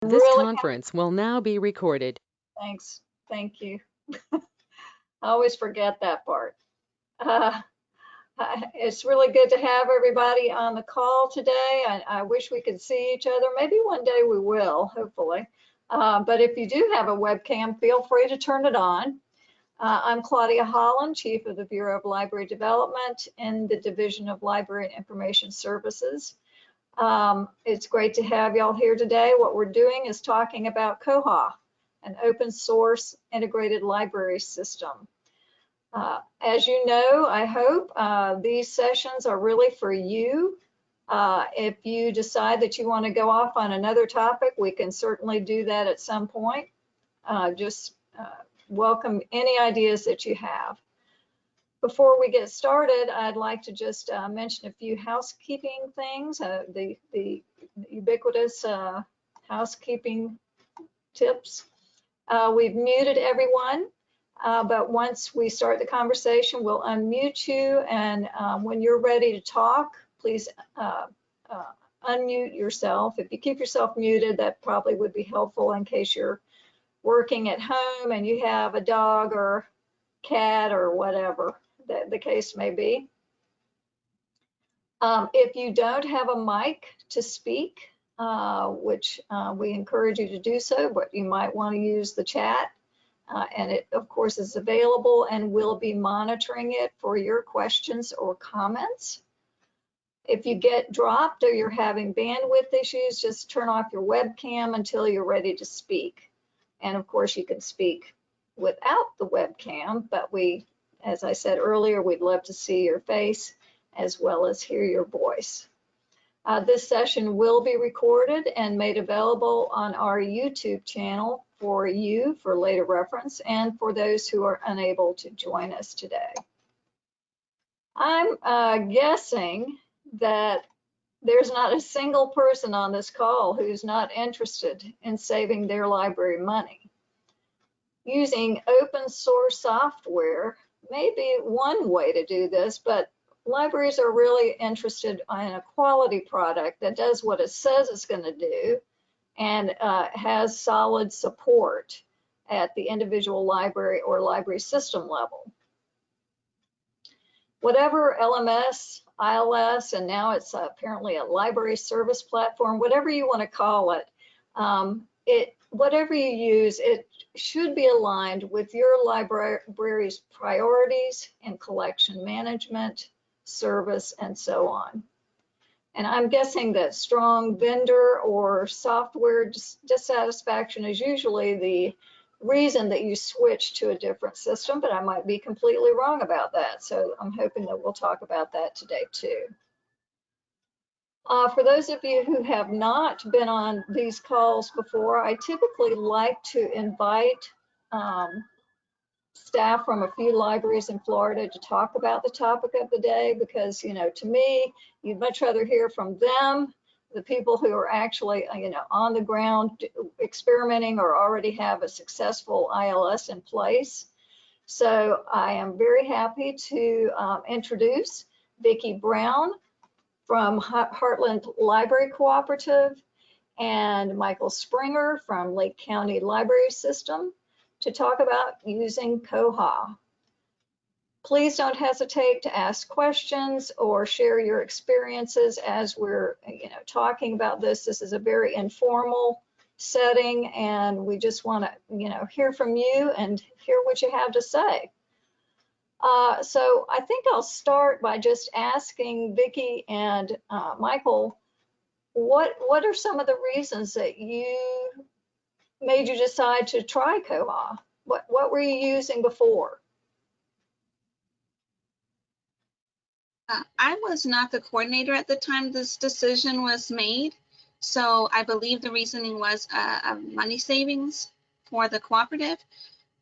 This really conference will now be recorded. Thanks. Thank you. I always forget that part. Uh, it's really good to have everybody on the call today. I, I wish we could see each other. Maybe one day we will, hopefully. Uh, but if you do have a webcam, feel free to turn it on. Uh, I'm Claudia Holland, Chief of the Bureau of Library Development in the Division of Library and Information Services. Um, it's great to have y'all here today. What we're doing is talking about Koha, an open source integrated library system. Uh, as you know, I hope uh, these sessions are really for you. Uh, if you decide that you want to go off on another topic, we can certainly do that at some point. Uh, just uh, welcome any ideas that you have. Before we get started, I'd like to just uh, mention a few housekeeping things, uh, the, the ubiquitous uh, housekeeping tips. Uh, we've muted everyone, uh, but once we start the conversation, we'll unmute you. And um, when you're ready to talk, please uh, unmute yourself. If you keep yourself muted, that probably would be helpful in case you're working at home and you have a dog or cat or whatever that the case may be. Um, if you don't have a mic to speak, uh, which uh, we encourage you to do so, but you might want to use the chat. Uh, and it, of course, is available and we'll be monitoring it for your questions or comments. If you get dropped or you're having bandwidth issues, just turn off your webcam until you're ready to speak. And of course, you can speak without the webcam, but we, as I said earlier, we'd love to see your face as well as hear your voice. Uh, this session will be recorded and made available on our YouTube channel for you for later reference and for those who are unable to join us today. I'm uh, guessing that there's not a single person on this call who's not interested in saving their library money. Using open source software may be one way to do this, but libraries are really interested in a quality product that does what it says it's going to do and uh, has solid support at the individual library or library system level. Whatever LMS, ILS, and now it's apparently a library service platform, whatever you want to call it, um, it whatever you use, it should be aligned with your library's priorities and collection management, service, and so on. And I'm guessing that strong vendor or software dissatisfaction is usually the reason that you switch to a different system, but I might be completely wrong about that. So I'm hoping that we'll talk about that today too. Uh, for those of you who have not been on these calls before, I typically like to invite um, staff from a few libraries in Florida to talk about the topic of the day because, you know, to me, you'd much rather hear from them, the people who are actually, uh, you know, on the ground experimenting or already have a successful ILS in place. So I am very happy to um, introduce Vicki Brown from Heartland Library Cooperative and Michael Springer from Lake County Library System to talk about using Koha. Please don't hesitate to ask questions or share your experiences as we're you know, talking about this. This is a very informal setting and we just want to you know, hear from you and hear what you have to say. Uh, so I think I'll start by just asking Vicki and uh, Michael, what what are some of the reasons that you made you decide to try Koha? What, what were you using before? Uh, I was not the coordinator at the time this decision was made. So I believe the reasoning was uh, money savings for the cooperative.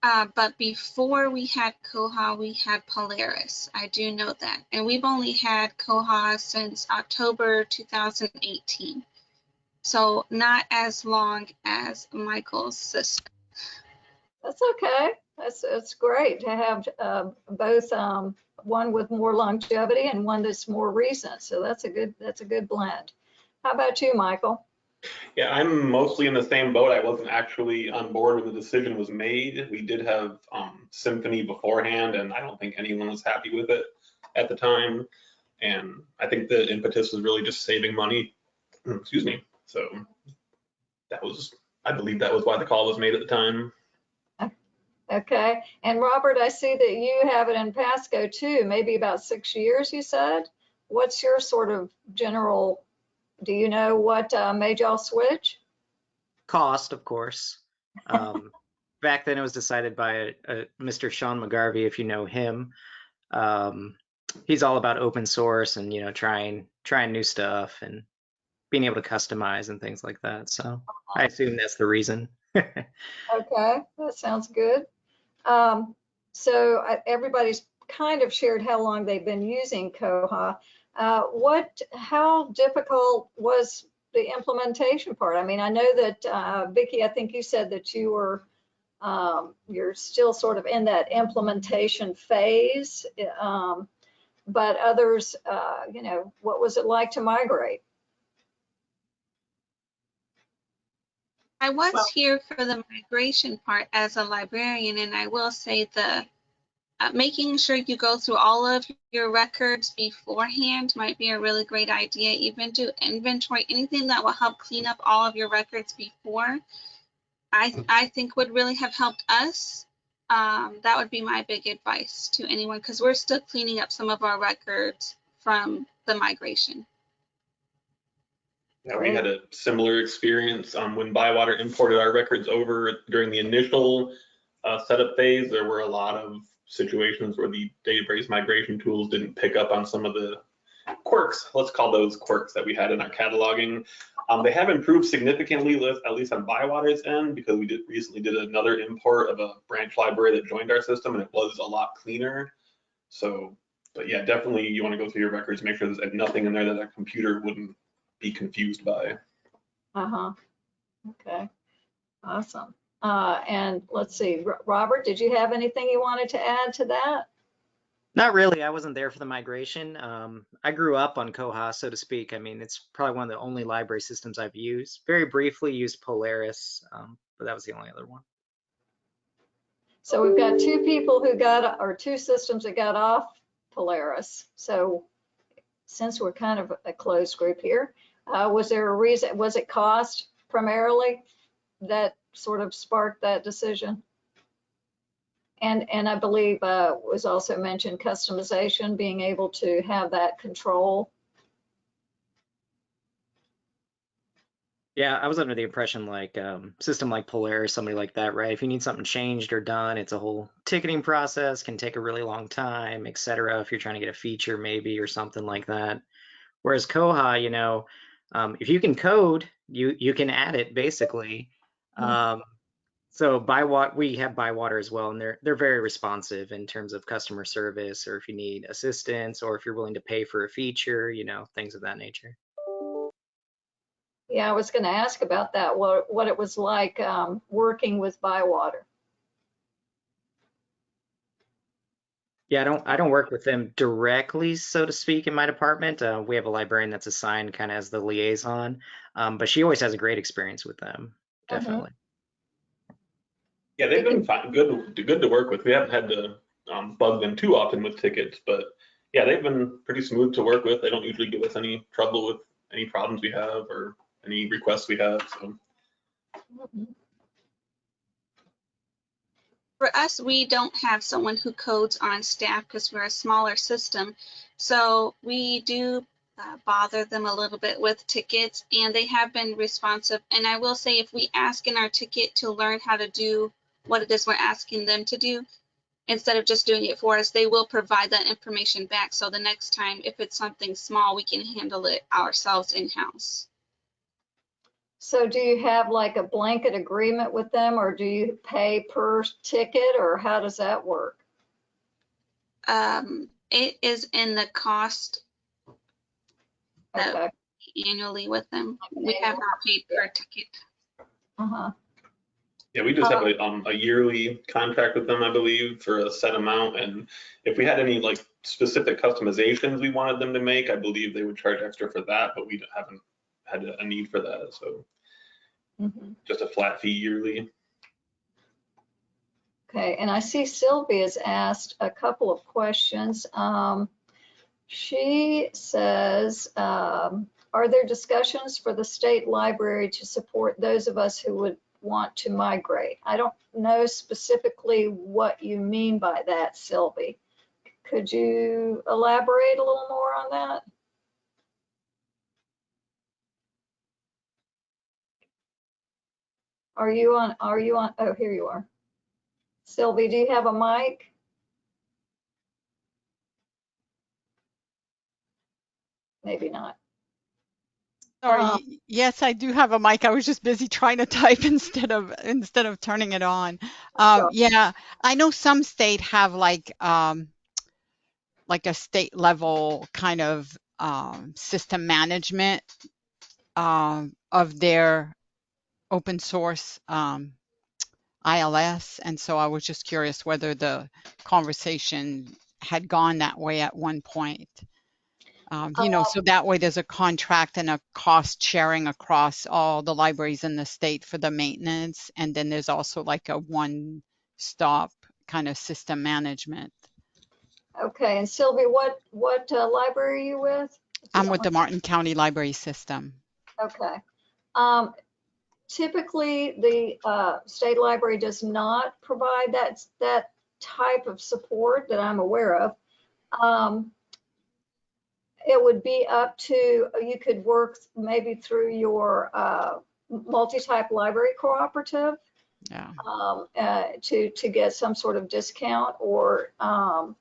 Uh, but before we had Koha, we had Polaris. I do know that. And we've only had Koha since October 2018 so not as long as Michael's sister. That's okay. That's that's great to have uh, both um, one with more longevity and one that's more recent. So that's a good that's a good blend. How about you, Michael? Yeah, I'm mostly in the same boat. I wasn't actually on board when the decision was made. We did have um, Symphony beforehand, and I don't think anyone was happy with it at the time. And I think the impetus was really just saving money. Excuse me. So that was, I believe that was why the call was made at the time. Okay, and Robert, I see that you have it in Pasco too, maybe about six years, you said? What's your sort of general, do you know what uh, made y'all switch? cost, of course. Um, back then, it was decided by a, a Mr. Sean McGarvey, if you know him. Um, he's all about open source and you know trying trying new stuff and being able to customize and things like that. So I assume that's the reason. Okay, that sounds good. Um, so I- everybody's kind of shared how long they've been using Koha. Uh, what, how difficult was the implementation part? I mean, I know that, uh, Vicky, I think you said that you were, um, you're still sort of in that implementation phase. Um, but others, uh, you know, what was it like to migrate? I was Well- here for the migration part as a librarian, and I will say the uh, making sure you go through all of your records beforehand might be a really great idea. Even do inventory, anything that will help clean up all of your records before. I I think would really have helped us. Um, that would be my big advice to anyone because we're still cleaning up some of our records from the migration. Yeah, we had a similar experience um, when Bywater imported our records over during the initial uh, setup phase. There were a lot of situations where the database migration tools didn't pick up on some of the quirks. Let's call those quirks that we had in our cataloging. Um, they have improved significantly, at least on Bywater's end, because we did recently did another import of a branch library that joined our system, and it was a lot cleaner. So, but yeah, definitely you want to go through your records, make sure there's nothing in there that a computer wouldn't be confused by. Uh-huh. Okay, awesome. Uh, and let's see, Ro- Robert, did you have anything you wanted to add to that? Not really. I wasn't there for the migration. Um, I grew up on Koha, so to speak. I mean, it's probably one of the only library systems I've used. Very briefly used Polaris, um, but that was the only other one. So we've got two people who got, or two systems that got off Polaris. So since we're kind of a closed group here, uh, was there a reason, was it cost primarily that sort of sparked that decision? And, and I believe uh, was also mentioned customization, being able to have that control. Yeah, I was under the impression like um, system like Polaris, somebody like that, right? If you need something changed or done, it's a whole ticketing process, can take a really long time, et cetera. If you're trying to get a feature maybe or something like that. Whereas Koha, you know, um, if you can code, you you can add it basically. Mhm. Um, so Bywater, we have Bywater as well, and they're they're very responsive in terms of customer service, or if you need assistance, or if you're willing to pay for a feature, you know, things of that nature. Yeah, I was going to ask about that, what, what it was like um, working with Bywater. Yeah, I don't I don't work with them directly, so to speak, in my department. Uh, we have a librarian that's assigned kind of as the liaison, um, but she always has a great experience with them. Mhm. Definitely. Yeah, they've been fine, good, good to work with. We haven't had to um, bug them too often with tickets, but yeah, they've been pretty smooth to work with. They don't usually give us any trouble with any problems we have or any requests we have. So For us, we don't have someone who codes on staff because we're a smaller system. So we do uh, bother them a little bit with tickets and they have been responsive. And I will say if we ask in our ticket to learn how to do what it is we're asking them to do, instead of just doing it for us, they will provide that information back. So the next time, if it's something small, we can handle it ourselves in-house. So do you have like a blanket agreement with them or do you pay per ticket or how does that work? Um, it is in the cost Okay, annually with them. We have not paid per ticket. uh-huh, yeah, we just have a, um, a yearly contract with them, I believe, for a set amount. And if we had any like specific customizations we wanted them to make, I believe they would charge extra for that, but we haven't had a a need for that. So Mhm. just a flat fee yearly. Okay, and I see Sylvia's asked a couple of questions. Um, She says, um, are there discussions for the state library to support those of us who would want to migrate? I don't know specifically what you mean by that, Sylvie. Could you elaborate a little more on that? Are you on, are you on, oh, here you are. Sylvie, do you have a mic? Maybe not. Sorry, y- yes, I do have a mic. I was just busy trying to type instead of instead of turning it on. Um, Sure. yeah, I know some state have like um, like a state level kind of um, system management um, of their open source um, ILS, and so I was just curious whether the conversation had gone that way at one point. Um, you know, Uh, so that way there's a contract and a cost sharing across all the libraries in the state for the maintenance. And then there's also like a one stop kind of system management. Okay, and Sylvie, what, what uh, library are you with? I'm with the Martin County Library System. Okay. Um, Typically, the uh, state library does not provide that, that type of support that I'm aware of. Um, It would be up to, you could work maybe through your uh, multi-type library cooperative Yeah. um, uh, to, to get some sort of discount or, um,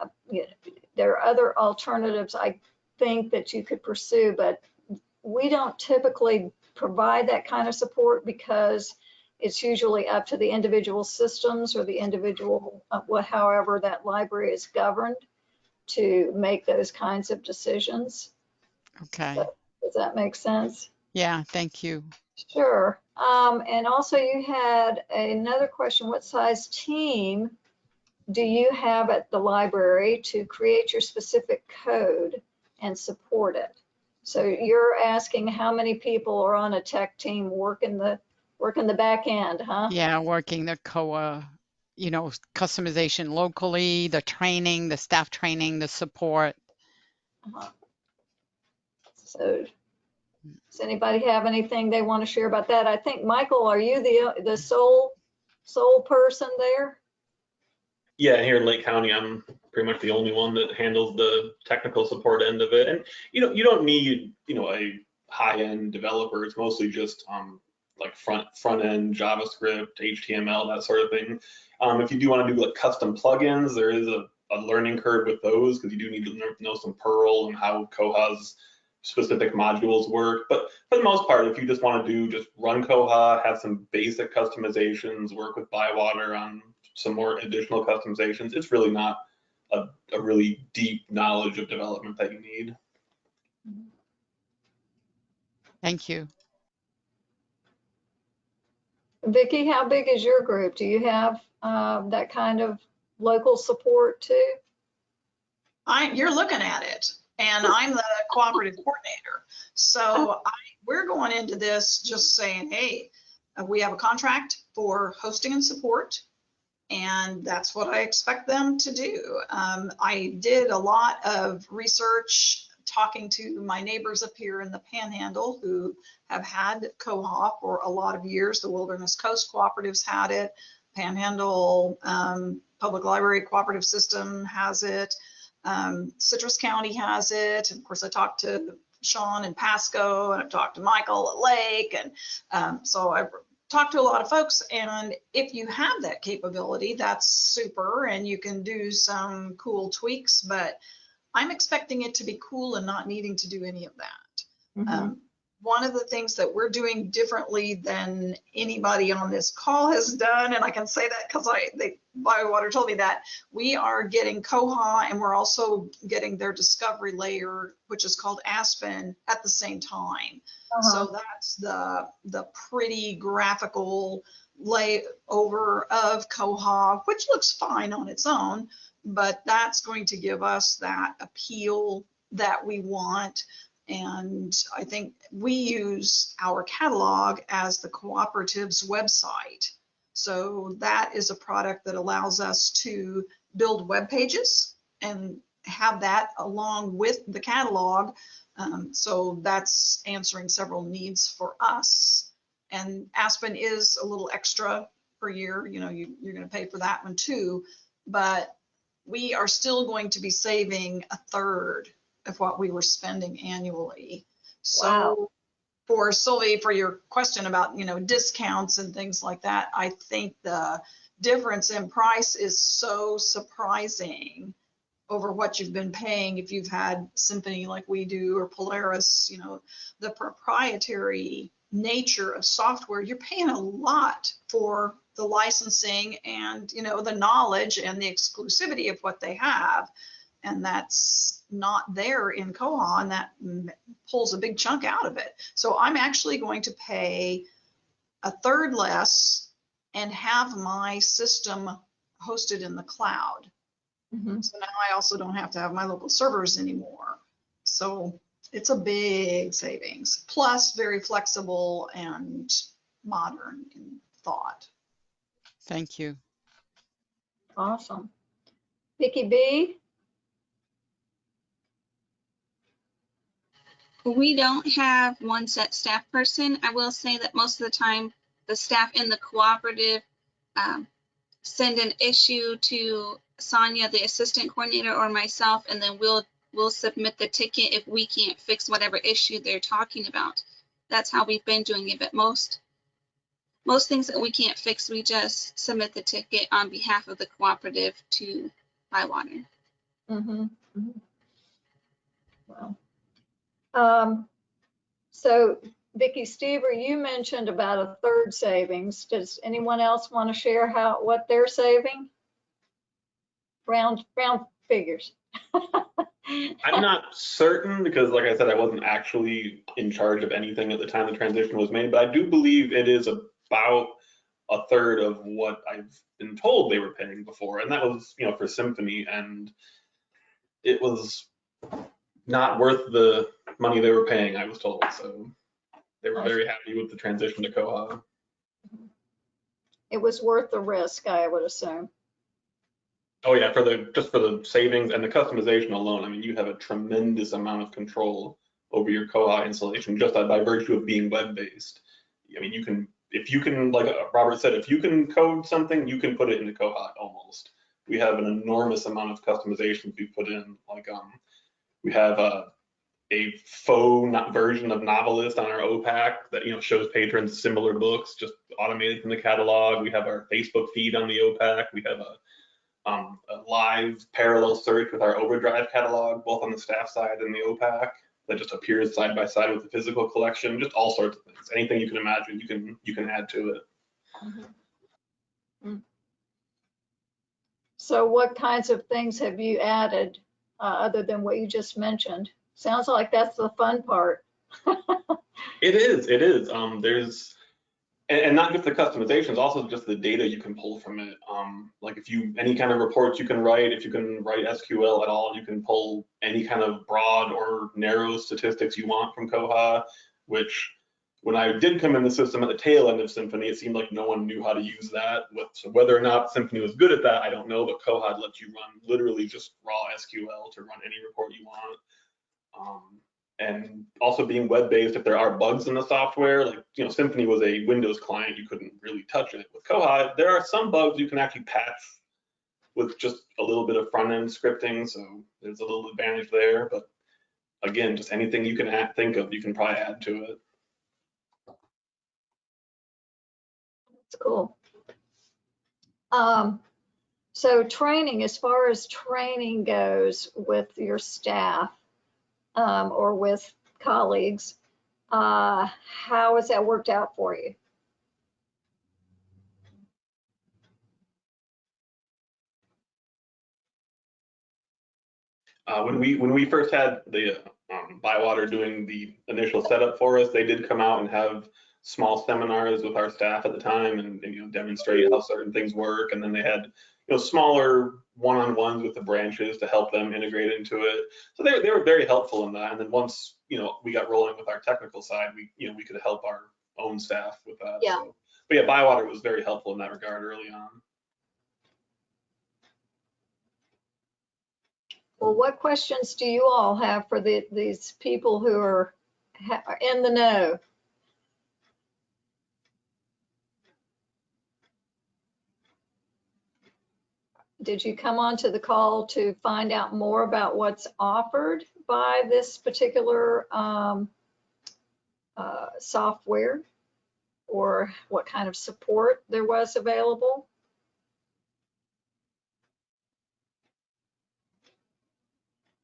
uh, you know, there are other alternatives I think that you could pursue, but we don't typically provide that kind of support because it's usually up to the individual systems or the individual, uh, however that library is governed to make those kinds of decisions. Okay. Does that make sense? Yeah. Thank you. Sure. Um, and also you had another question, what size team do you have at the library to create your specific code and support it? So you're asking how many people are on a tech team working the, working the back end, huh? Yeah. Working the Koha, you know, customization locally, the training, the staff training, the support. Uh-huh. So does anybody have anything they want to share about that? I think, Michael, are you the, the sole, sole person there? Yeah, here in Lake County, I'm pretty much the only one that handles the technical support end of it. And you know, you don't need, you know, a high-end developer. It's mostly just um like front front end JavaScript, HTML, that sort of thing. Um, if you do want to do like custom plugins, there is a, a learning curve with those because you do need to know- know some Perl and how Koha's specific modules work. But for the most part, if you just want to do just run Koha, have some basic customizations, work with Bywater on some more additional customizations, it's really not a, a really deep knowledge of development that you need. Thank you. Vicky, how big is your group? Do you have uh, that kind of local support too? I, you're looking at it, and I'm the cooperative coordinator. So I, we're going into this just saying, hey, uh, we have a contract for hosting and support, and that's what I expect them to do. Um, I did a lot of research, talking to my neighbors up here in the Panhandle who have had Koha for a lot of years. The Wilderness Coast Cooperatives had it. Panhandle um, Public Library Cooperative System has it. Um, Citrus County has it. And of course, I talked to Sean and Pasco, and I've talked to Michael at Lake, and um, so I've talked to a lot of folks. And if you have that capability, that's super, and you can do some cool tweaks. But I'm expecting it to be cool and not needing to do any of that. Um, one of the things that we're doing differently than anybody on this call has done, and I can say that because I they Bywater told me that we are getting Koha and we're also getting their discovery layer, which is called Aspen, at the same time. Uh-huh. So that's the the pretty graphical layover of Koha, which looks fine on its own, but that's going to give us that appeal that we want And I think we use our catalog as the cooperative's website. So that is a product that allows us to build web pages and have that along with the catalog. Um, so that's answering several needs for us. And Aspen is a little extra per year, you know, you, you're going to pay for that one too. But we are still going to be saving a third of what we were spending annually. So Wow. for Sylvie, for your question about, you know, discounts and things like that, I think the difference in price is so surprising over what you've been paying if you've had Symphony like we do or Polaris, you know, the proprietary nature of software, you're paying a lot for the licensing and, you know, the knowledge and the exclusivity of what they have. And that's not there in Koha and that pulls a big chunk out of it. So I'm actually going to pay a third less and have my system hosted in the cloud. Mhm. So now I also don't have to have my local servers anymore. So it's a big savings, plus very flexible and modern in thought. Thank you. Awesome. Vicky B? We don't have one set staff person. I will say that most of the time, the staff in the cooperative um, send an issue to Sonia, the assistant coordinator, or myself, and then we'll, we'll submit the ticket if we can't fix whatever issue they're talking about. That's how we've been doing it, but most, most things that we can't fix, we just submit the ticket on behalf of the cooperative to Bywater. Mm-hmm. Well, um, so Vicky Stever, you mentioned about a third savings. Does anyone else want to share how, what they're saving? Round, round figures. I'm not certain because, like I said, I wasn't actually in charge of anything at the time the transition was made, but I do believe it is about a third of what I've been told they were paying before, and that was, you know, for Symphony, and it was not worth the money they were paying, I was told. So they were very happy with the transition to Koha. It was worth the risk, I would assume. Oh yeah, for the just for the savings and the customization alone, I mean, you have a tremendous amount of control over your Koha installation just by virtue of being web-based. I mean, you can if you can, like uh, Robert said, if you can code something, you can put it into Koha almost. We have an enormous amount of customizations we put in. Like um, we have a a faux version of Novelist on our OPAC that you know shows patrons similar books just automated from the catalog. We have our Facebook feed on the OPAC. We have a um, a live parallel search with our Overdrive catalog, both on the staff side and the OPAC, that just appears side by side with the physical collection. Just all sorts of things. Anything you can imagine, you can you can add to it. Mm. So what kinds of things have you added, uh, other than what you just mentioned? Sounds like that's the fun part. It is, it is. Um, there's, and, and not just the customizations, also just the data you can pull from it. Um, like if you, any kind of reports you can write, if you can write SQL at all, you can pull any kind of broad or narrow statistics you want from Koha, which when I did come in the system at the tail end of Symphony, it seemed like no one knew how to use that. So whether or not Symphony was good at that, I don't know, but Koha lets you run literally just raw SQL to run any report you want. Um, and also being web-based, if there are bugs in the software, like, you know, Symphony was a Windows client, you couldn't really touch it. With Koha, there are some bugs you can actually patch with just a little bit of front-end scripting, so there's a little advantage there, but again, just anything you can add, think of, you can probably add to it. It's cool. Um, so training, as far as training goes with your staff, um, or with colleagues, uh, how has that worked out for you? Uh, when we when we first had the um, Bywater doing the initial setup for us, they did come out and have small seminars with our staff at the time and, and, you know demonstrate how certain things work. And then they had you know smaller one-on-ones with the branches to help them integrate into it. So they, they were very helpful in that. And then once, you know, we got rolling with our technical side, we, you know, we could help our own staff with that. Yeah. So, But yeah, Bywater was very helpful in that regard early on. Well, what questions do you all have for the, these people who are are in the know? Did you come onto the call to find out more about what's offered by this particular um, uh, software? Or what kind of support there was available?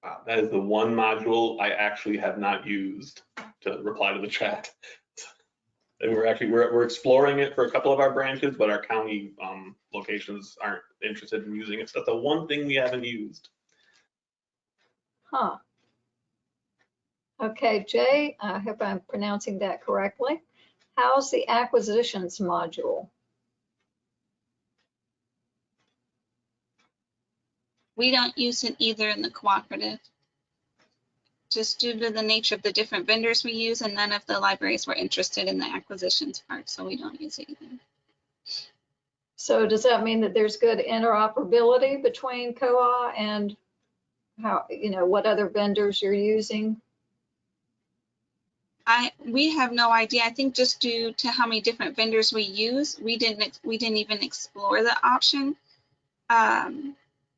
Wow, that is the one module I actually have not used to reply to the chat. And we're actually, we're, we're exploring it for a couple of our branches, but our county um, locations aren't interested in using it. So that's the one thing we haven't used. Huh. Okay, Jay, I hope I'm pronouncing that correctly. How's the acquisitions module? We don't use it either in the cooperative. Just due to the nature of the different vendors we use and none of the libraries were interested in the acquisitions part, so we don't use it either. So does that mean that there's good interoperability between Koha and how, you know, what other vendors you're using? I, we have no idea. I think just due to how many different vendors we use, we didn't, we didn't even explore the option. Um,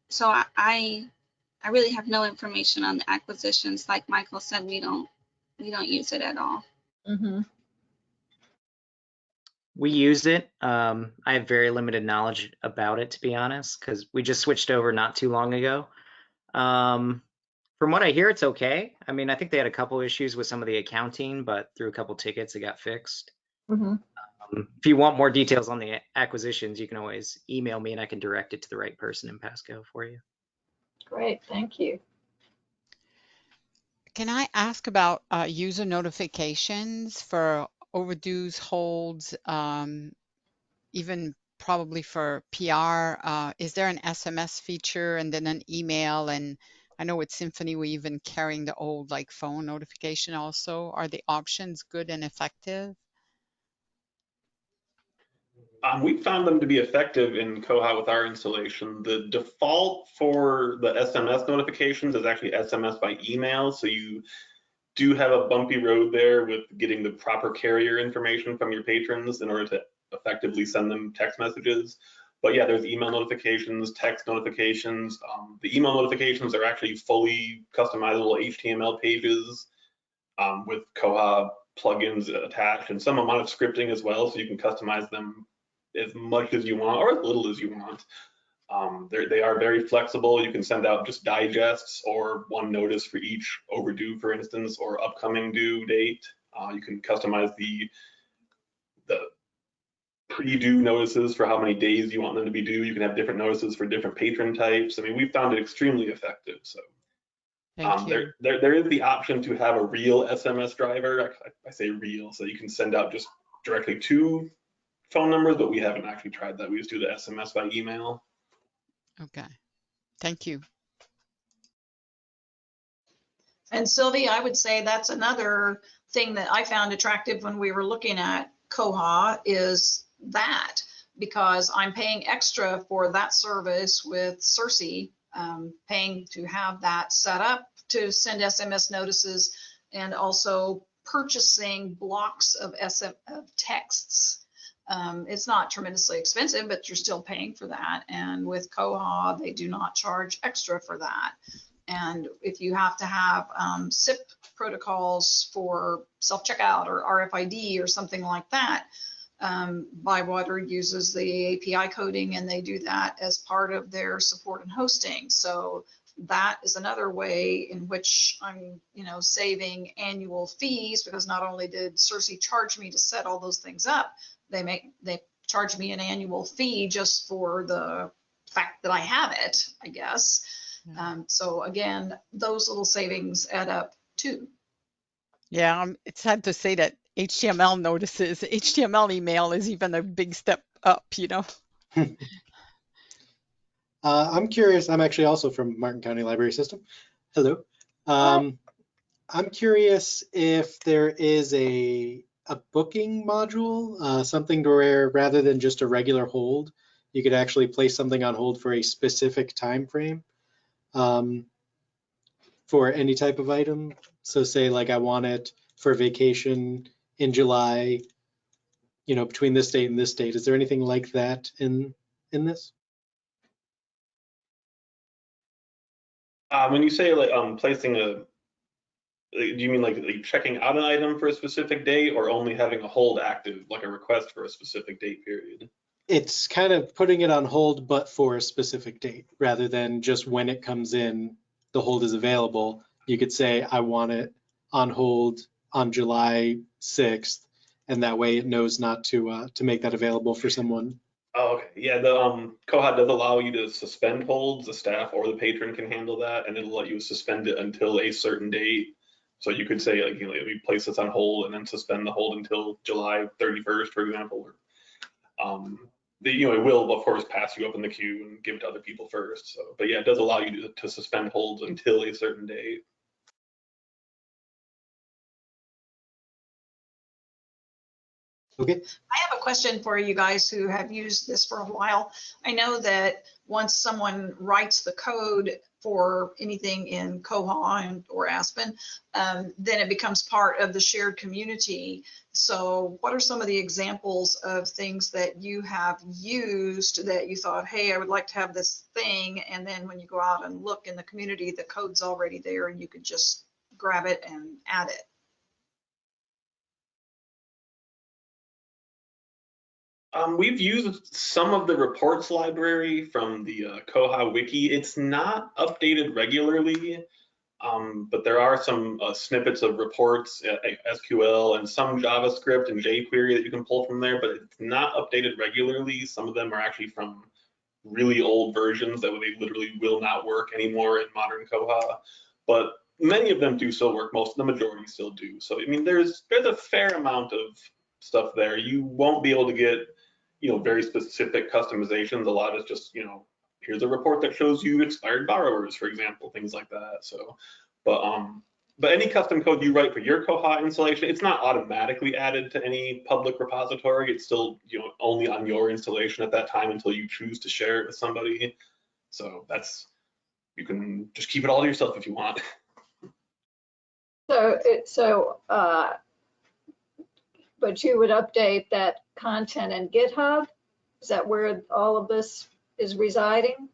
so I, I, I really have no information on the acquisitions. Like Michael said, we don't, we don't use it at all. Mhm. We use it. Um, I have very limited knowledge about it, to be honest, because we just switched over not too long ago. Um, from what I hear, it's okay. I mean, I think they had a couple issues with some of the accounting, but through a couple tickets, it got fixed. Mhm. Um, if you want more details on the acquisitions, you can always email me and I can direct it to the right person in Pasco for you. Great, thank you. Can I ask about uh, user notifications for overdues, holds, um, even probably for PR? Uh, is there an SMS feature and then an email? And I know with Symphony, we're even carrying the old like phone notification also. Are the options good and effective? Um, we found them to be effective in Koha with our installation. The default for the SMS notifications is actually SMS by email. So you do have a bumpy road there with getting the proper carrier information from your patrons in order to effectively send them text messages. But yeah, there's email notifications, text notifications. Um, the email notifications are actually fully customizable HTML pages um, with Koha plugins attached and some amount of scripting as well. So you can customize them as much as you want or as little as you want. Um, they're- very flexible. You can send out just digests or one notice for each overdue, for instance, or upcoming due date. Uh, you can customize the the pre-due notices for how many days you want them to be due. You can have different notices for different patron types. I mean, we found it extremely effective. So Thank um, you. there, there, there is the option to have a real SMS driver. I, I say real, so you can send out just directly to phone numbers, but we haven't actually tried that. We just do the SMS by email. Okay. Thank you. And Sylvie, I would say that's another thing that I found attractive when we were looking at Koha is that because I'm paying extra for that service with Sirsi, um, paying to have that set up to send SMS notices and also purchasing blocks of SM of texts. Um, it's not tremendously expensive, but you're still paying for that. And with Koha, they do not charge extra for that. And if you have to have um, SIP protocols for self-checkout or RFID or something like that, um, Bywater uses the API coding and they do that as part of their support and hosting. So that is another way in which I'm, you know, saving annual fees because not only did Sirsi charge me to set all those things up, they make they charge me an annual fee just for the fact that I have it, I guess. Yeah. Um, so again, those little savings add up too. Yeah, um, it's sad to say that HTML notices, HTML email is even a big step up, you know? Uh, I'm curious, I'm actually also from Martin County Library System. Hello. Um, I'm curious if there is a, a booking module, uh, something to where rather than just a regular hold, you could actually place something on hold for a specific time frame um, for any type of item. So say like I want it for vacation in July, you know, between this date and this date. Is there anything like that in, in this? Uh, when you say like um placing a, do you mean like, like checking out an item for a specific date or only having a hold active, like a request for a specific date period? It's kind of putting it on hold, but for a specific date, rather than just when it comes in, the hold is available. You could say, I want it on hold on July 6th, and that way it knows not to, uh, to make that available for someone. Oh, okay. Yeah, the um Koha does allow you to suspend holds. The staff or the patron can handle that, and it'll let you suspend it until a certain date. So you could say like, you know, we place this on hold and then suspend the hold until July 31st, for example. Or, um, the, you know, it will of course pass you up in the queue and give it to other people first. So, but yeah, it does allow you to, to suspend holds until a certain date. Okay, I have a question for you guys who have used this for a while. I know that once someone writes the code for anything in Koha and or Aspen, um, then it becomes part of the shared community. So what are some of the examples of things that you have used that you thought, hey, I would like to have this thing, and then when you go out and look in the community, the code's already there and you could just grab it and add it? Um, we've used some of the reports library from the uh, Koha wiki. It's not updated regularly, um, but there are some uh, snippets of reports, uh, SQL, and some JavaScript and jQuery that you can pull from there, but it's not updated regularly. Some of them are actually from really old versions that they literally will not work anymore in modern Koha. But many of them do still work. Most, the majority still do. So I mean, there's there's a fair amount of stuff there. You won't be able to get you know, very specific customizations. A lot is just, you know, here's a report that shows you expired borrowers, for example, things like that. So, but um, but any custom code you write for your Koha installation, it's not automatically added to any public repository. It's still, you know, only on your installation at that time until you choose to share it with somebody. So that's, you can just keep it all to yourself if you want. So, it, so, uh, but you would update that content in GitHub? Is that where all of this is residing?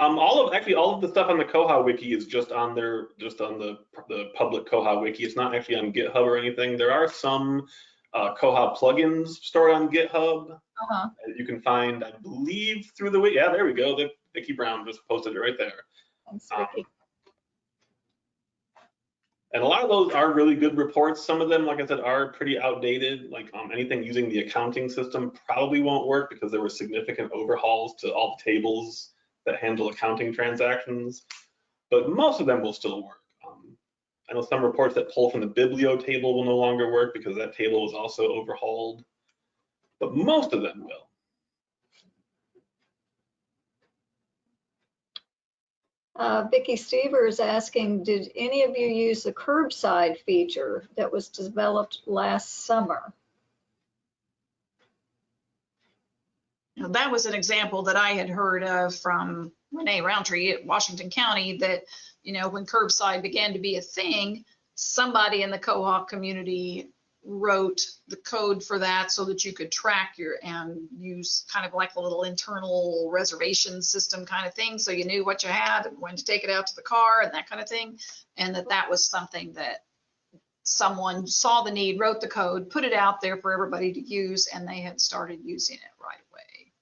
Um, all of actually all of the stuff on the Koha wiki is just on their just on the the public Koha wiki. It's not actually on GitHub or anything. There are some uh, Koha plugins stored on GitHub Uh-huh. you can find, I believe, through the wiki. Yeah, there we go. The, Vicky Brown just posted it right there. Thanks, Um. And a lot of those are really good reports. Some of them, like I said, are pretty outdated. Like um, anything using the accounting system probably won't work because there were significant overhauls to all the tables that handle accounting transactions. But most of them will still work. Um, I know some reports that pull from the Biblio table will no longer work because that table was also overhauled. But most of them will. Uh, Vicky Stever is asking, did any of you use the curbside feature that was developed last summer? Now, that was an example that I had heard of from Renee Roundtree at Washington County that, you know, when curbside began to be a thing, somebody in the Koha community wrote the code for that so that you could track your and use kind of like a little internal reservation system kind of thing. So you knew what you had and when to take it out to the car and that kind of thing. And that that was something that someone saw the need, wrote the code, put it out there for everybody to use, and they had started using it right away.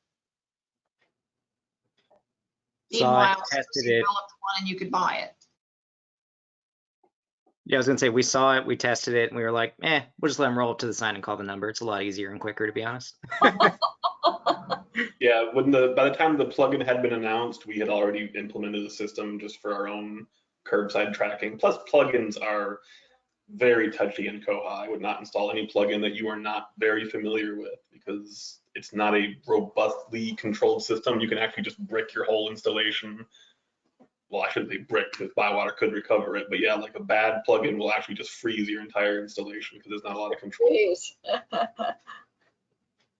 so Meanwhile, tested it. developed one and you could buy it. Yeah, I was gonna say we saw it, we tested it, and we were like, eh, we'll just let them roll up to the sign and call the number. It's a lot easier and quicker, to be honest. Yeah, when the by the time the plugin had been announced, we had already implemented the system just for our own curbside tracking. Plus, plugins are very touchy in Koha. I would not install any plugin that you are not very familiar with because it's not a robustly controlled system. You can actually just brick your whole installation. Well, I shouldn't say brick because Bywater could recover it, but yeah, like a bad plugin will actually just freeze your entire installation because there's not a lot of control.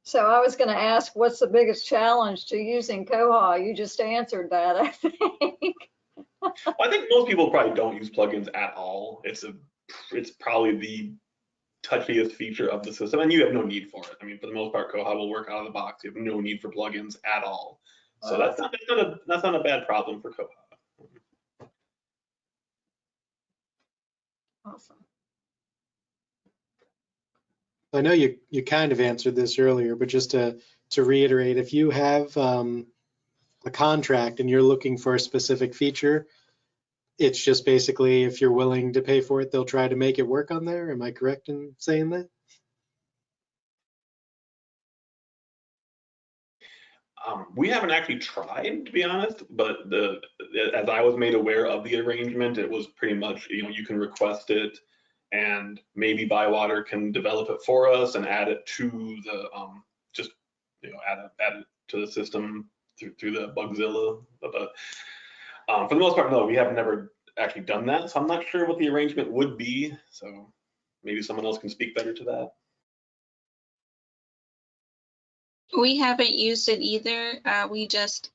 So I was going to ask, what's the biggest challenge to using Koha? You just answered that, I think. I think most people probably don't use plugins at all. It's a, it's probably the touchiest feature of the system, and you have no need for it. I mean, for the most part, Koha will work out of the box. You have no need for plugins at all. So that's not, that's not a that's not a bad problem for Koha. Awesome. I know you, you kind of answered this earlier, but just to, to reiterate, if you have um, a contract and you're looking for a specific feature, it's just basically if you're willing to pay for it, they'll try to make it work on there. Am I correct in saying that? Um, we haven't actually tried, to be honest, but the as I was made aware of the arrangement, it was pretty much you know you can request it, and maybe Bywater can develop it for us and add it to the um, just you know add it, add it to the system through through the Bugzilla. But um, for the most part, no, we have never actually done that, so I'm not sure what the arrangement would be. So maybe someone else can speak better to that. We haven't used it either. Uh, we just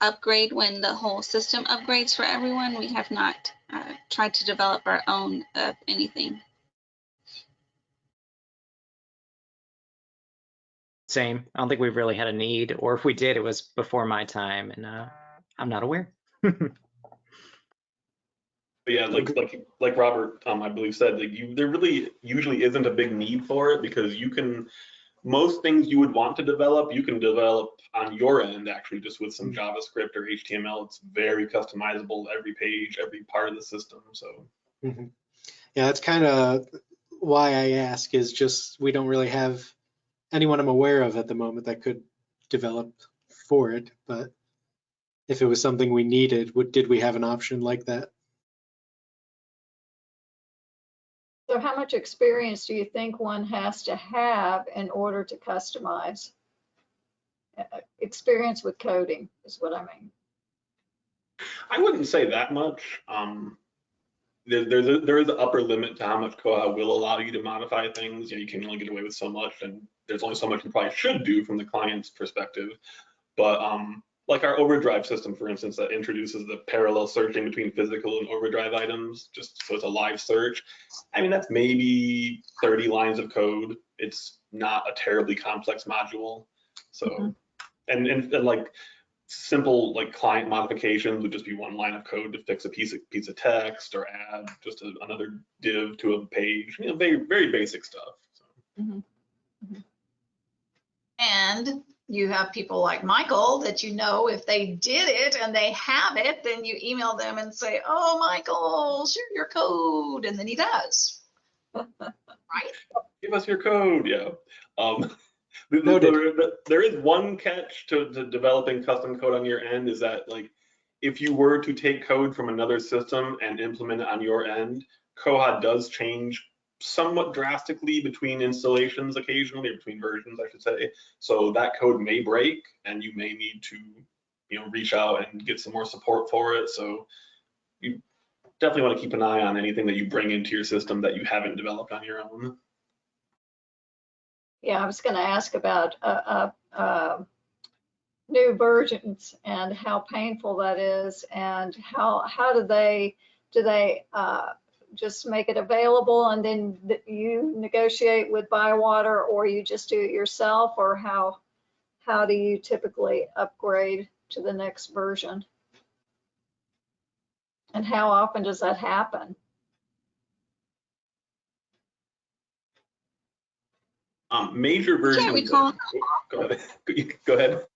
upgrade when the whole system upgrades for everyone. We have not uh, tried to develop our own of anything. Same. I don't think we've really had a need, or if we did, it was before my time, and uh, I'm not aware. But yeah, like like like Robert, um, I believe said, like you, there really usually isn't a big need for it because you can, most things you would want to develop, you can develop on your end actually just with some JavaScript or HTML. It's very customizable, every page, every part of the system. So Mhm. Yeah, that's kind of why I ask is just we don't really have anyone I'm aware of at the moment that could develop for it. But if it was something we needed, would, did we have an option like that? So how much experience do you think one has to have in order to customize? Uh, Experience with coding is what I mean. I wouldn't say that much. Um, there, there's a, there is an upper limit to how much Koha will allow you to modify things. You, know, you can only get away with so much, and there's only so much you probably should do from the client's perspective. But um, like our overdrive system, for instance, that introduces the parallel searching between physical and overdrive items, just so it's a live search. I mean, that's maybe 30 lines of code. It's not a terribly complex module. So, Mhm. and, and, and like simple like client modifications would just be one line of code to fix a piece of piece of text or add just a, another div to a page. You know, very very basic stuff. So. And you have people like Michael that you know if they did it and they have it, then you email them and say, oh, Michael, share your code. And then he does. Right? give us your code. Yeah. Um, th- Noted. there, there- there is one catch to, to developing custom code on your end is that like if you were to take code from another system and implement it on your end, Koha does change somewhat drastically between installations occasionally, or between versions, I should say. So that code may break and you may need to, you know, reach out and get some more support for it. So you definitely want to keep an eye on anything that you bring into your system that you haven't developed on your own. Yeah, I was going to ask about uh, uh, uh, new versions and how painful that is and how, how do they, do they uh, just make it available and then you negotiate with Bywater or you just do it yourself or how, how do you typically upgrade to the next version? And how often does that happen? Um, major versions. of- recall. Go ahead. Go ahead.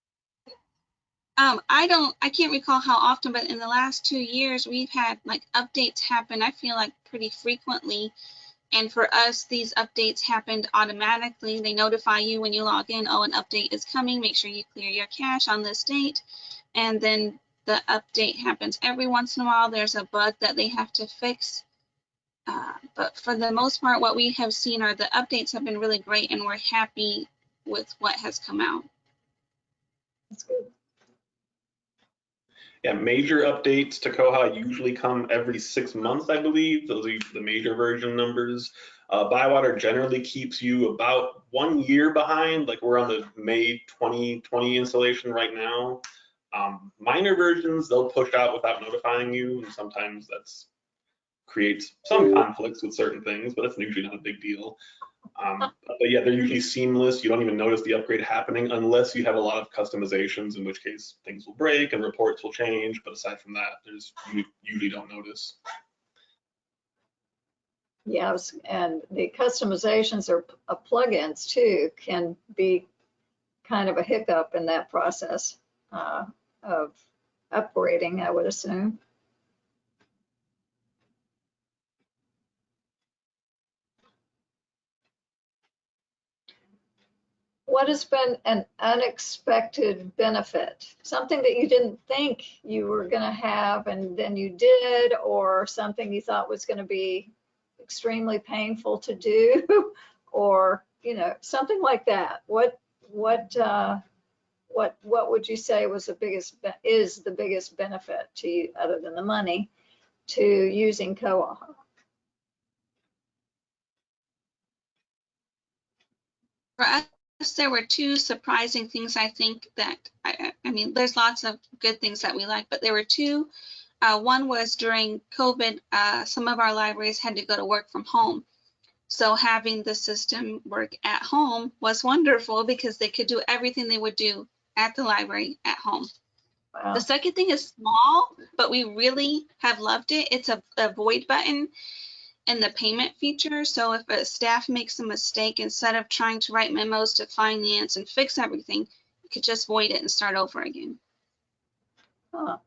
Um, I don't, I can't recall how often, but in the last two years, we've had like updates happen, I feel like pretty frequently. And for us, these updates happened automatically. They notify you when you log in, oh, an update is coming, make sure you clear your cache on this date. And then the update happens every once in a while. There's a bug that they have to fix. Uh, but for the most part, what we have seen are the updates have been really great and we're happy with what has come out. That's good. Yeah, major updates to Koha usually come every six months, I believe. Those are the major version numbers. Uh, Bywater generally keeps you about one year behind. Like we're on the May 2020 installation right now. Um, minor versions they'll push out without notifying you, and sometimes that's creates some conflicts with certain things, but that's usually not a big deal. Um, but yeah, they're usually seamless. You don't even notice the upgrade happening unless you have a lot of customizations, in which case things will break and reports will change. But aside from that, there's you usually don't notice. Yes, and the customizations or uh, plugins too can be kind of a hiccup in that process uh, of upgrading, I would assume. What has been an unexpected benefit? Something that you didn't think you were going to have and then you did, or something you thought was going to be extremely painful to do or you know something like that what what uh what what would you say was the biggest is the biggest benefit to you other than the money to using Koha For us, there were two surprising things I think that, I, I mean, there's lots of good things that we like, but there were two. Uh, one was during COVID, uh, some of our libraries had to go to work from home. So having the system work at home was wonderful because they could do everything they would do at the library at home. wow. The second thing is small, but we really have loved it. It's a, a void button in the payment feature. So if a staff makes a mistake, instead of trying to write memos to finance and fix everything, you could just void it and start over again. Huh.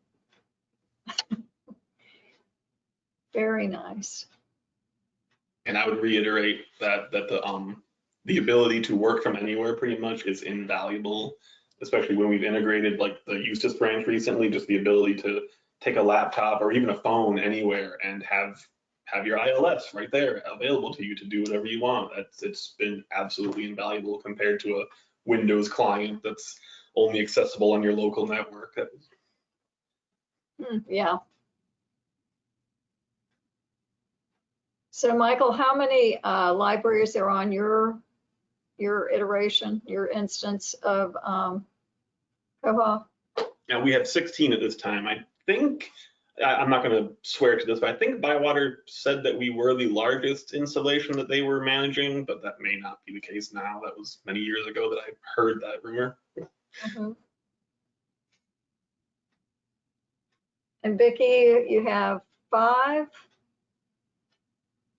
very nice And I would reiterate that that the um the ability to work from anywhere pretty much is invaluable, especially when we've integrated like the Eustis branch recently, just the ability to take a laptop or even a phone anywhere and have have your ILS right there available to you to do whatever you want. That's it's been absolutely invaluable compared to a Windows client that's only accessible on your local network. Hmm, yeah so michael how many uh libraries are on your your iteration your instance of um Koha Now, we have 16 at this time. I think, I- I'm not going to swear to this, but I think Bywater said that we were the largest installation that they were managing, but that may not be the case now. That was many years ago that I heard that rumor. Mhm. And Vicky, you have five?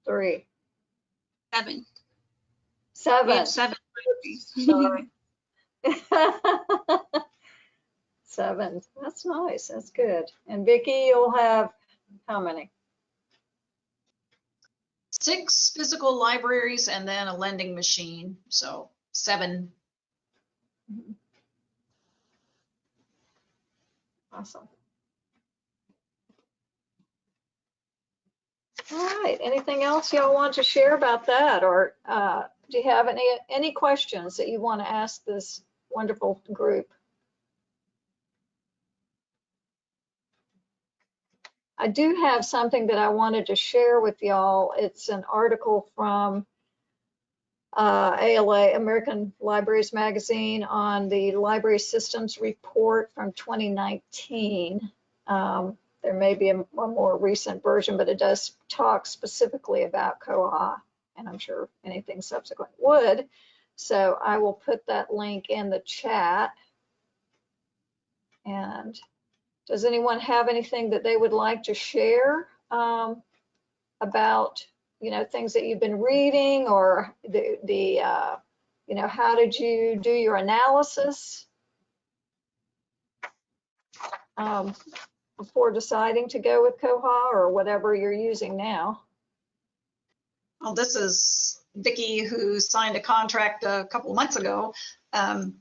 Three, Seven. We seven. have seven. Sorry. Seven, that's nice, that's good. And Vicki, you'll have how many? Six physical libraries and then a lending machine, so seven. Awesome. All right, anything else y'all want to share about that? Or uh, do you have any, any questions that you want to ask this wonderful group? I do have something that I wanted to share with y'all. It's an article from uh, ALA, American Libraries Magazine, on the Library Systems Report from 2019. Um, there may be a, a more recent version, but it does talk specifically about Koha, and I'm sure anything subsequent would. So I will put that link in the chat. And does anyone have anything that they would like to share um, about, you know, things that you've been reading or the, the uh, you know, how did you do your analysis um, before deciding to go with Koha or whatever you're using now? Well, this is Vicky who signed a contract a couple months ago. Um,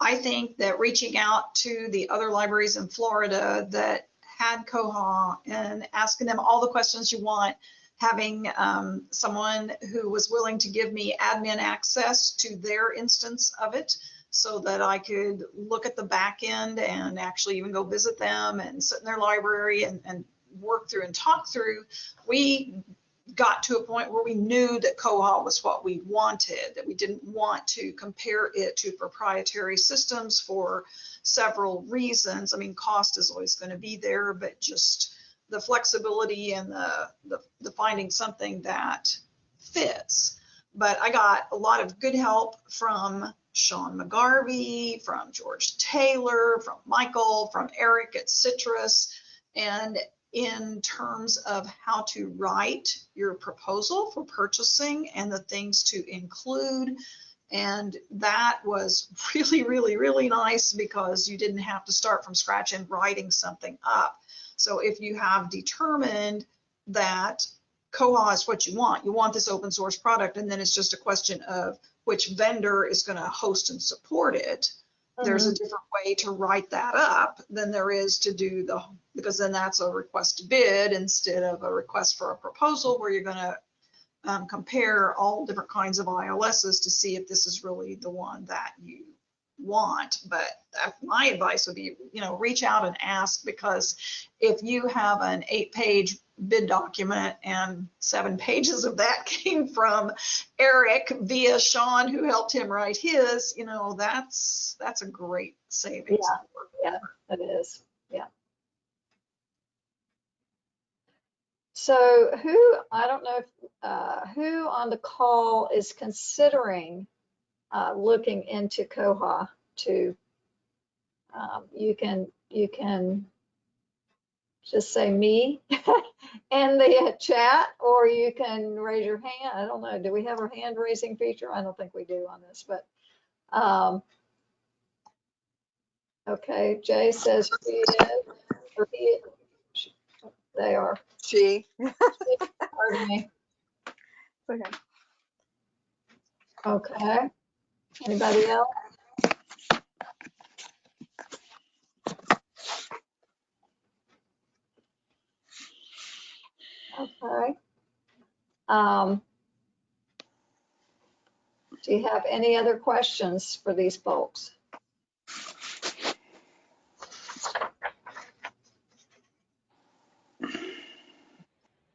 I think that reaching out to the other libraries in Florida that had Koha and asking them all the questions you want having um, someone who was willing to give me admin access to their instance of it so that I could look at the back end and actually even go visit them and sit in their library and, and work through and talk through. We got to a point where we knew that Koha was what we wanted, that we didn't want to compare it to proprietary systems for several reasons. I mean, cost is always going to be there, but just the flexibility and the, the, the finding something that fits. But I got a lot of good help from Sean McGarvey, from George Taylor, from Michael, from Eric at Citrus. And in terms of how to write your proposal for purchasing and the things to include. And that was really, really, really nice because you didn't have to start from scratch and writing something up. So if you have determined that Koha is what you want, you want this open source product, and then it's just a question of which vendor is going to host and support it. There's a different way to write that up than there is to do the, because then that's a request to bid instead of a request for a proposal where you're going to um, compare all different kinds of ILSs to see if this is really the one that you want. But uh, my advice would be, you know, reach out and ask because if you have an eight page bid document and seven pages of that came from Eric via Sean who helped him write his, you know, that's that's a great savings. Yeah, it is. Yeah. So who, I don't know, if uh, who on the call is considering uh, looking into Koha to, um, you can, you can just say me in the chat, or you can raise your hand. I don't know. Do we have our hand raising feature? I don't think we do on this, but, um, okay, Jay says she is, or he, she- they are, She. pardon me. Okay. Okay. Anybody else? Okay. Um, do you have any other questions for these folks?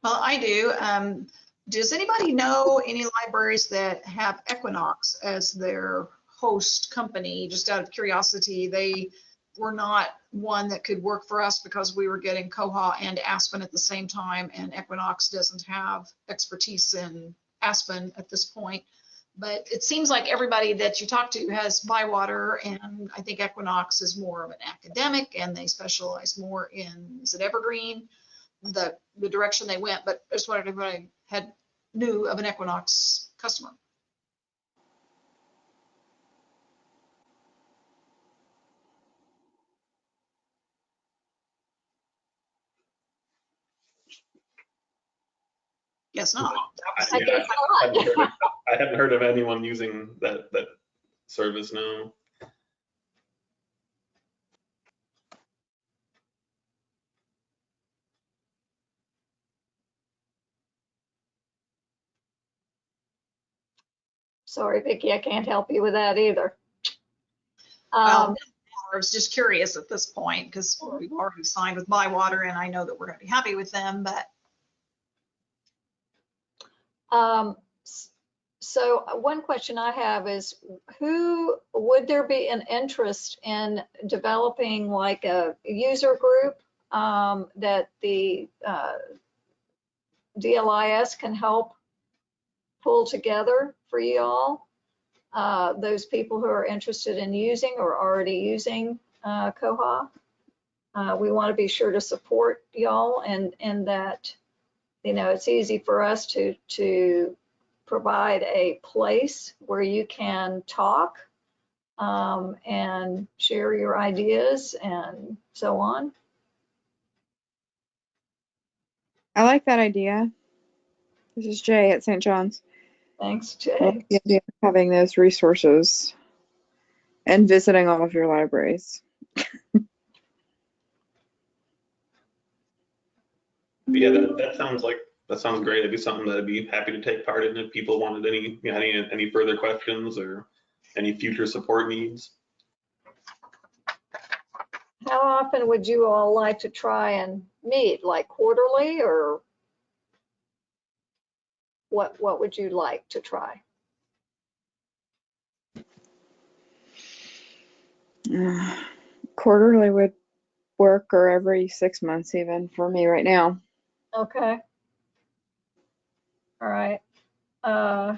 Well, I do. Um, does anybody know any libraries that have Equinox as their host company? Just out of curiosity, they were not one that could work for us because we were getting Koha and Aspen at the same time, and Equinox doesn't have expertise in Aspen at this point. But it seems like everybody that you talk to has Bywater, and I think Equinox is more of an academic, and they specialize more in, is it Evergreen? the, the direction they went, but I just if I had, knew of an Equinox customer. Guess not. I Yeah, I haven't heard of- I haven't heard of anyone using that, that service, no. Sorry, Vicky, I can't help you with that either. Well, Um, I was just curious at this point because we've already signed with Bywater and I know that we're going to be happy with them, but Um, so uh, one question I have is who, would there be an interest in developing like a user group um, that the uh, DLIS can help pull together for you all? Uh, those people who are interested in using or already using uh, Koha. Uh, we want to be sure to support y'all and, and that you know, it's easy for us to, to provide a place where you can talk um, and share your ideas and so on. I like that idea. This is Jay at St. John's. Thanks, I Jay. the idea of having those resources and visiting all of your libraries. Yeah, that, that sounds like that sounds great. It'd be something that I'd be happy to take part in if people wanted any, you know, any, any further questions or any future support needs. How often would you all like to try and meet, like quarterly or what, what would you like to try? Quarterly would work or every six months even for me right now. Okay. All right. Uh,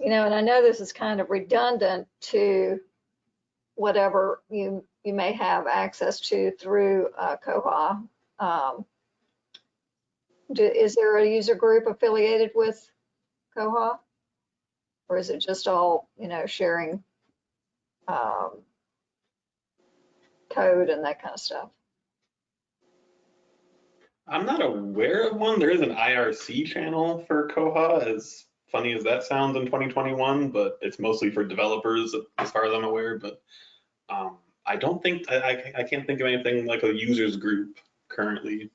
You know, and I know this is kind of redundant to whatever you, you may have access to through uh, Koha. Um, do- Is there a user group affiliated with Koha? Or is it just all, you know, sharing um, code and that kind of stuff? I'm not aware of one. There is an IRC channel for Koha, as funny as that sounds in 2021, but it's mostly for developers as far as I'm aware. But um, I don't think, I, I, I can't think of anything like a users group currently.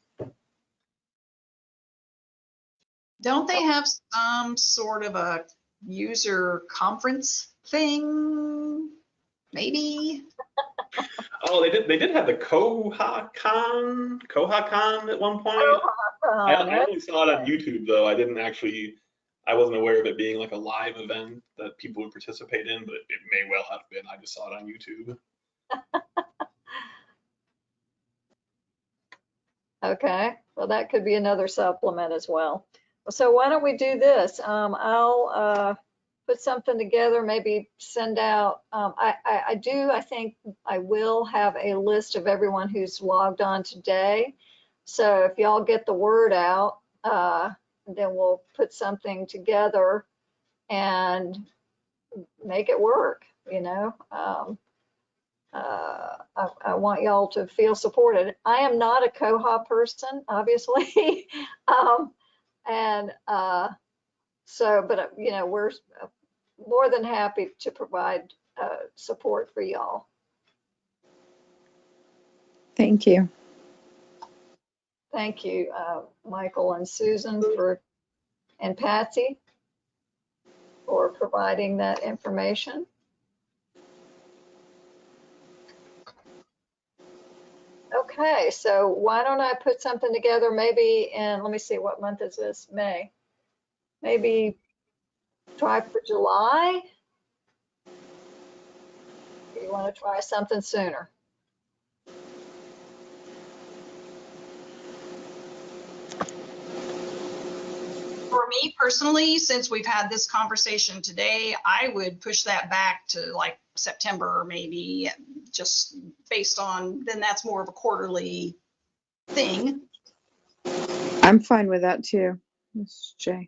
Don't they have some sort of a user conference thing? Maybe? Oh, they did, they did have the KohaCon, KohaCon at one point. I I only saw it on YouTube though. I didn't actually, I wasn't aware of it being like a live event that people would participate in, but it may well have been. I just saw it on YouTube. Okay, well, that could be another supplement as well. So why don't we do this? Um, I'll, uh, put something together, maybe send out, um, I, I, I do, I think I will have a list of everyone who's logged on today. So if y'all get the word out, uh, then we'll put something together and make it work, you know? Um, uh, I, I want y'all to feel supported. I am not a Koha person, obviously. um, and uh, so, but uh, you know, we're uh, more than happy to provide uh, support for y'all. Thank you. Thank you, uh, Michael and Susan for, and Patsy for providing that information. Okay, so why don't I put something together maybe in, let me see, what month is this? May? Maybe try for July? You want to try something sooner? For me personally, since we've had this conversation today, I would push that back to like September maybe, just based on, then that's more of a quarterly thing. I'm fine with that too. Ms. J.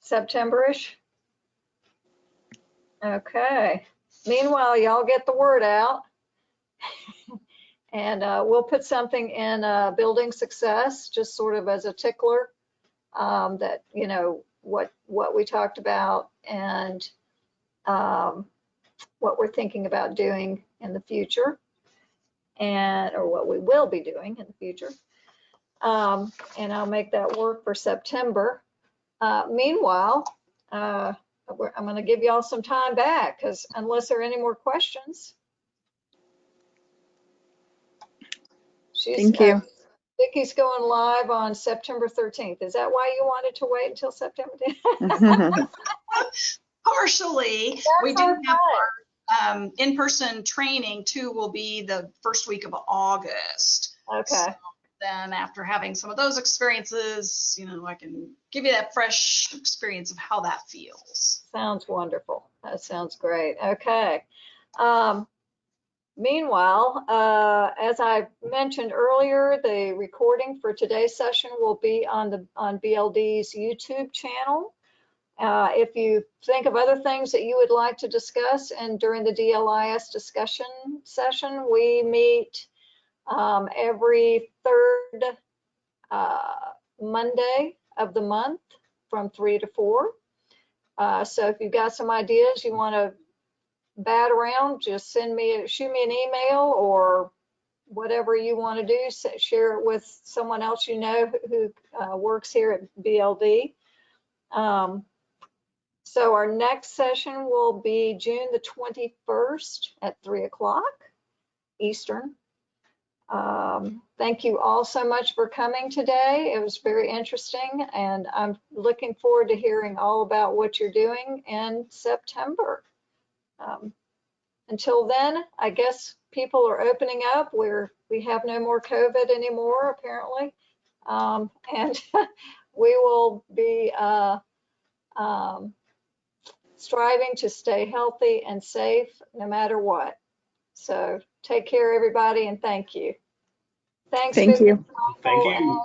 September-ish? Okay. Meanwhile, y'all get the word out. And uh, we'll put something in uh, building success, just sort of as a tickler, um, that, you know, what, what we talked about and um, what we're thinking about doing in the future and, or what we will be doing in the future. Um, And I'll make that work for September. Uh, Meanwhile, uh, we're- I'm going to give y'all some time back because unless there are any more questions. She's, Thank uh, you. Vicky's going live on September 13th. Is that why you wanted to wait until September? 10th? Partially, we do That's have our um, in-person training too will be the first week of August. Okay, Then after having some of those experiences, you know, I can give you that fresh experience of how that feels. sounds wonderful. That sounds great. Okay. Um, Meanwhile, uh, as I mentioned earlier, the recording for today's session will be on the, on BLD's YouTube channel. Uh, If you think of other things that you would like to discuss and during the DLIS discussion session, we meet um, every third uh, Monday of the month from three to four. Uh, So if you've got some ideas you want to bat around, just send me, shoot me an email or whatever you want to do, share it with someone else you know who uh, works here at BLD. Um, So our next session will be June the 21st at 3 o'clock Eastern. Um, Thank you all so much for coming today. It was very interesting, and I'm looking forward to hearing all about what you're doing in September. Um, Until then, I guess people are opening up where we have no more COVID anymore, apparently. Um, And we will be uh, um, striving to stay healthy and safe no matter what. So take care, everybody, and thank you. Thanks. Thank Vivian you. Thank you. and